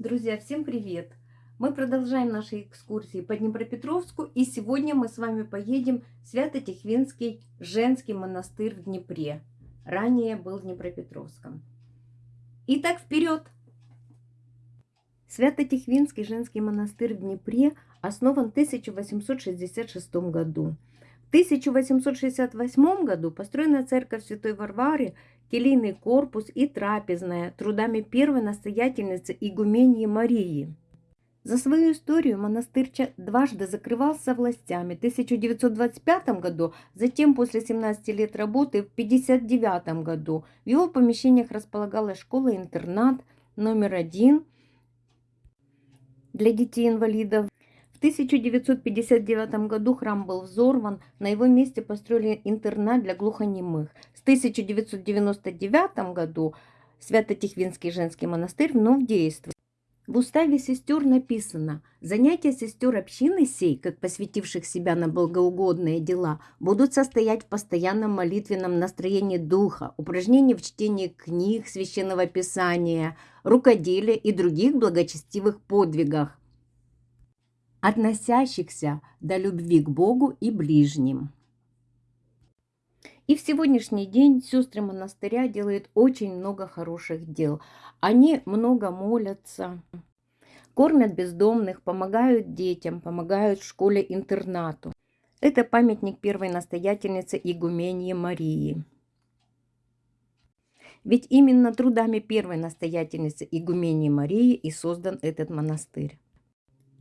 Друзья, всем привет! Мы продолжаем наши экскурсии по Днепропетровску, и сегодня мы с вами поедем в Свято-Тихвинский женский монастырь в Днепре. Ранее был в Днепропетровском. Итак, вперед! Свято-Тихвинский женский монастырь в Днепре основан в 1866 году. В 1868 году построена церковь Святой Варвары келийный корпус и трапезная трудами первой настоятельницы игумении Марии. За свою историю монастырь дважды закрывался властями. В 1925 году, затем после 17 лет работы в 1959 году. В его помещениях располагалась школа-интернат номер один для детей-инвалидов. В 1959 году храм был взорван, на его месте построили интернат для глухонемых. В 1999 году Свято-Тихвинский женский монастырь вновь действует. В уставе сестер написано, занятия сестер общины сей, как посвятивших себя на благоугодные дела, будут состоять в постоянном молитвенном настроении духа, упражнении в чтении книг, священного писания, рукоделия и других благочестивых подвигах, относящихся до любви к Богу и ближним. И в сегодняшний день сестры монастыря делают очень много хороших дел. Они много молятся, кормят бездомных, помогают детям, помогают школе-интернату. Это памятник первой настоятельницы игумении Марии. Ведь именно трудами первой настоятельницы игумении Марии и создан этот монастырь.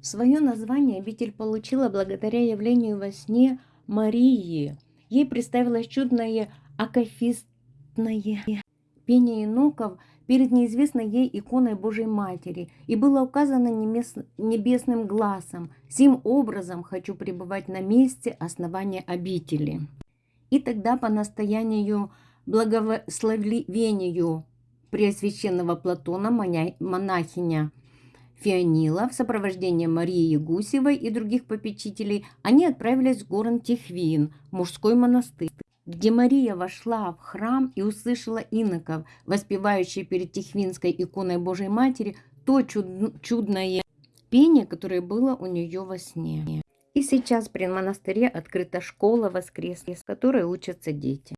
Свое название обитель получила благодаря явлению во сне Марии – Ей представилось чудное акафистное пение иноков перед неизвестной ей иконой Божьей Матери, и было указано небесным глазом «Сим образом хочу пребывать на месте основания обители». И тогда по настоянию благословению Преосвященного Платона монахиня Фионила в сопровождении Марии Гусевой и других попечителей они отправились в город Тихвин, мужской монастырь, где Мария вошла в храм и услышала иноков, воспевающие перед Тихвинской иконой Божьей Матери то чуд чудное пение, которое было у нее во сне. И сейчас при монастыре открыта школа воскресная, с которой учатся дети.